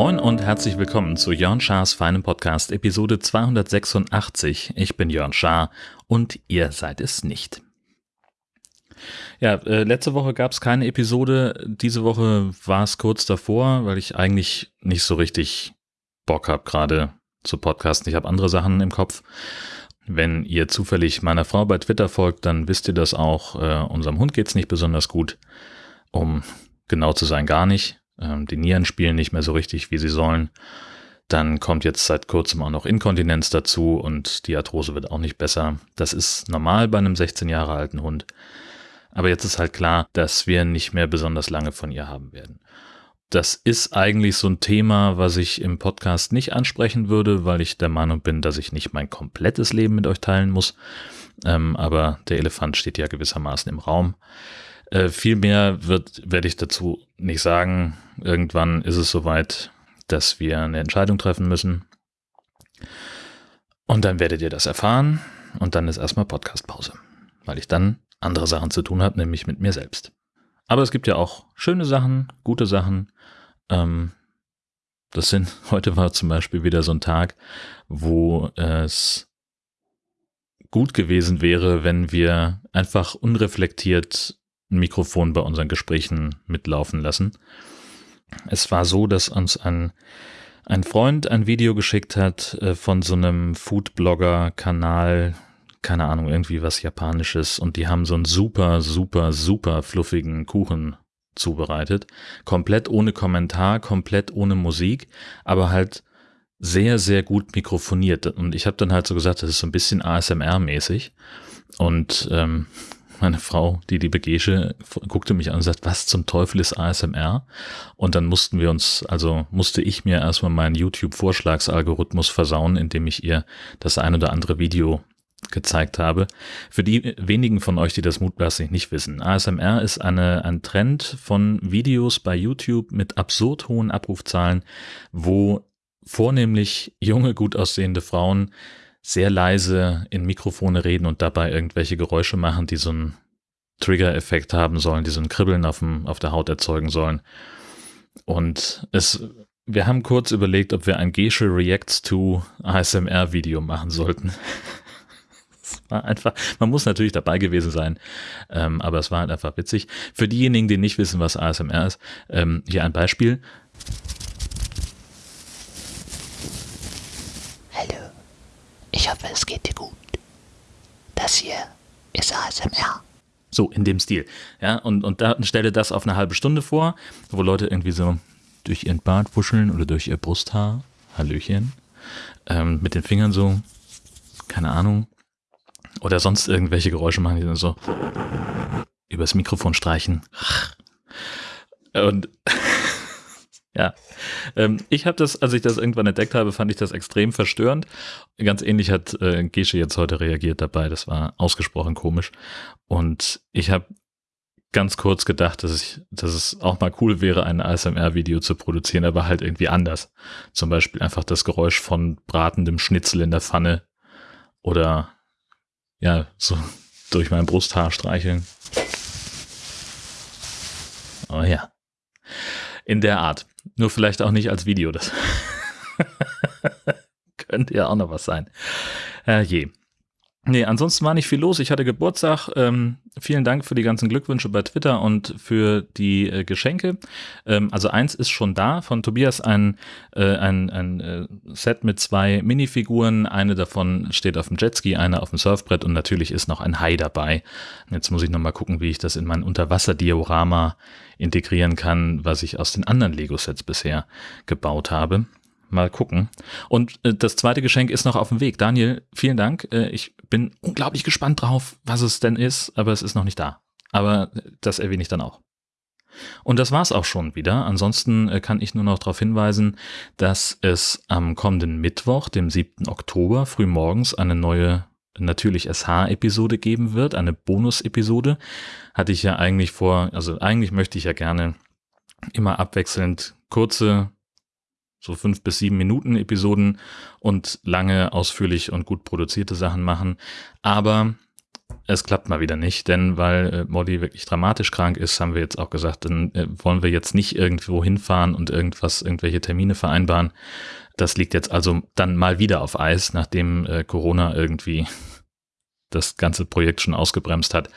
Moin und herzlich willkommen zu Jörn Schars feinem Podcast Episode 286. Ich bin Jörn Schaar und ihr seid es nicht. Ja, äh, letzte Woche gab es keine Episode. Diese Woche war es kurz davor, weil ich eigentlich nicht so richtig Bock habe, gerade zu podcasten. Ich habe andere Sachen im Kopf. Wenn ihr zufällig meiner Frau bei Twitter folgt, dann wisst ihr das auch. Äh, unserem Hund geht's nicht besonders gut. Um genau zu sein, gar nicht. Ähm, die Nieren spielen nicht mehr so richtig, wie sie sollen. Dann kommt jetzt seit kurzem auch noch Inkontinenz dazu und die Arthrose wird auch nicht besser. Das ist normal bei einem 16 Jahre alten Hund. Aber jetzt ist halt klar, dass wir nicht mehr besonders lange von ihr haben werden. Das ist eigentlich so ein Thema, was ich im Podcast nicht ansprechen würde, weil ich der Meinung bin, dass ich nicht mein komplettes Leben mit euch teilen muss. Ähm, aber der Elefant steht ja gewissermaßen im Raum. Äh, viel mehr wird, werde ich dazu nicht sagen. Irgendwann ist es soweit, dass wir eine Entscheidung treffen müssen. Und dann werdet ihr das erfahren. Und dann ist erstmal Podcastpause, weil ich dann andere Sachen zu tun habe, nämlich mit mir selbst. Aber es gibt ja auch schöne Sachen, gute Sachen. Ähm, das sind, heute war zum Beispiel wieder so ein Tag, wo es gut gewesen wäre, wenn wir einfach unreflektiert ein Mikrofon bei unseren Gesprächen mitlaufen lassen. Es war so, dass uns ein, ein Freund ein Video geschickt hat äh, von so einem Foodblogger-Kanal, keine Ahnung, irgendwie was Japanisches und die haben so einen super, super, super fluffigen Kuchen zubereitet. Komplett ohne Kommentar, komplett ohne Musik, aber halt sehr, sehr gut mikrofoniert. Und ich habe dann halt so gesagt, das ist so ein bisschen ASMR-mäßig. Und ähm, meine Frau, die liebe Gesche, guckte mich an und sagt, was zum Teufel ist ASMR? Und dann mussten wir uns, also musste ich mir erstmal meinen YouTube-Vorschlagsalgorithmus versauen, indem ich ihr das ein oder andere Video gezeigt habe. Für die wenigen von euch, die das mutmaßlich nicht wissen, ASMR ist eine, ein Trend von Videos bei YouTube mit absurd hohen Abrufzahlen, wo vornehmlich junge, gut aussehende Frauen sehr leise in Mikrofone reden und dabei irgendwelche Geräusche machen, die so einen Trigger-Effekt haben sollen, die so ein Kribbeln auf, dem, auf der Haut erzeugen sollen. Und es, wir haben kurz überlegt, ob wir ein Gesche Reacts to ASMR Video machen sollten. war einfach, man muss natürlich dabei gewesen sein, ähm, aber es war halt einfach witzig. Für diejenigen, die nicht wissen, was ASMR ist, ähm, hier ein Beispiel. Ich hoffe, es geht dir gut. Das hier ist ASMR. So, in dem Stil. Ja, und, und da stelle das auf eine halbe Stunde vor, wo Leute irgendwie so durch ihren Bart wuscheln oder durch ihr Brusthaar, Hallöchen, ähm, mit den Fingern so, keine Ahnung, oder sonst irgendwelche Geräusche machen, die dann so übers Mikrofon streichen. Und ja, ähm, ich habe das, als ich das irgendwann entdeckt habe, fand ich das extrem verstörend. Ganz ähnlich hat äh, Gesche jetzt heute reagiert dabei. Das war ausgesprochen komisch. Und ich habe ganz kurz gedacht, dass ich, dass es auch mal cool wäre, ein ASMR-Video zu produzieren, aber halt irgendwie anders. Zum Beispiel einfach das Geräusch von bratendem Schnitzel in der Pfanne oder ja, so durch mein Brusthaar streicheln. Oh ja. In der Art. Nur vielleicht auch nicht als Video. Das könnte ja auch noch was sein. Äh, je. Nee, ansonsten war nicht viel los. Ich hatte Geburtstag. Ähm, vielen Dank für die ganzen Glückwünsche bei Twitter und für die äh, Geschenke. Ähm, also eins ist schon da von Tobias, ein, äh, ein, ein äh, Set mit zwei Minifiguren. Eine davon steht auf dem Jetski, eine auf dem Surfbrett und natürlich ist noch ein Hai dabei. Jetzt muss ich nochmal gucken, wie ich das in mein Unterwasserdiorama integrieren kann, was ich aus den anderen Lego-Sets bisher gebaut habe. Mal gucken. Und äh, das zweite Geschenk ist noch auf dem Weg. Daniel, vielen Dank. Äh, ich bin unglaublich gespannt drauf, was es denn ist, aber es ist noch nicht da. Aber das erwähne ich dann auch. Und das war's auch schon wieder. Ansonsten äh, kann ich nur noch darauf hinweisen, dass es am kommenden Mittwoch, dem 7. Oktober, frühmorgens eine neue natürlich SH-Episode geben wird, eine Bonus-Episode. Hatte ich ja eigentlich vor, also eigentlich möchte ich ja gerne immer abwechselnd kurze so fünf bis sieben Minuten Episoden und lange, ausführlich und gut produzierte Sachen machen. Aber es klappt mal wieder nicht, denn weil äh, Molly wirklich dramatisch krank ist, haben wir jetzt auch gesagt, dann äh, wollen wir jetzt nicht irgendwo hinfahren und irgendwas, irgendwelche Termine vereinbaren. Das liegt jetzt also dann mal wieder auf Eis, nachdem äh, Corona irgendwie das ganze Projekt schon ausgebremst hat.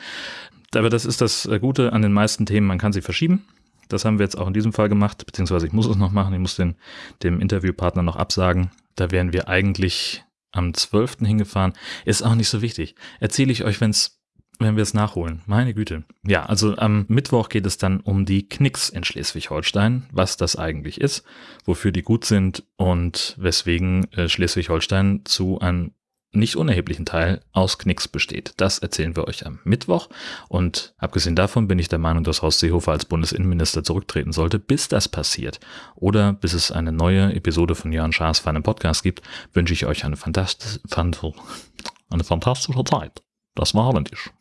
Aber das ist das äh, Gute an den meisten Themen, man kann sie verschieben. Das haben wir jetzt auch in diesem Fall gemacht, beziehungsweise ich muss es noch machen. Ich muss den, dem Interviewpartner noch absagen. Da wären wir eigentlich am 12. hingefahren. Ist auch nicht so wichtig. Erzähle ich euch, wenn's, wenn wir es nachholen. Meine Güte. Ja, also am Mittwoch geht es dann um die Knicks in Schleswig-Holstein, was das eigentlich ist, wofür die gut sind und weswegen äh, Schleswig-Holstein zu einem nicht unerheblichen Teil aus Knicks besteht. Das erzählen wir euch am Mittwoch. Und abgesehen davon bin ich der Meinung, dass Horst Seehofer als Bundesinnenminister zurücktreten sollte, bis das passiert. Oder bis es eine neue Episode von Jörn Schaas für einen Podcast gibt, wünsche ich euch eine, fantast eine fantastische Zeit. Das war holländisch.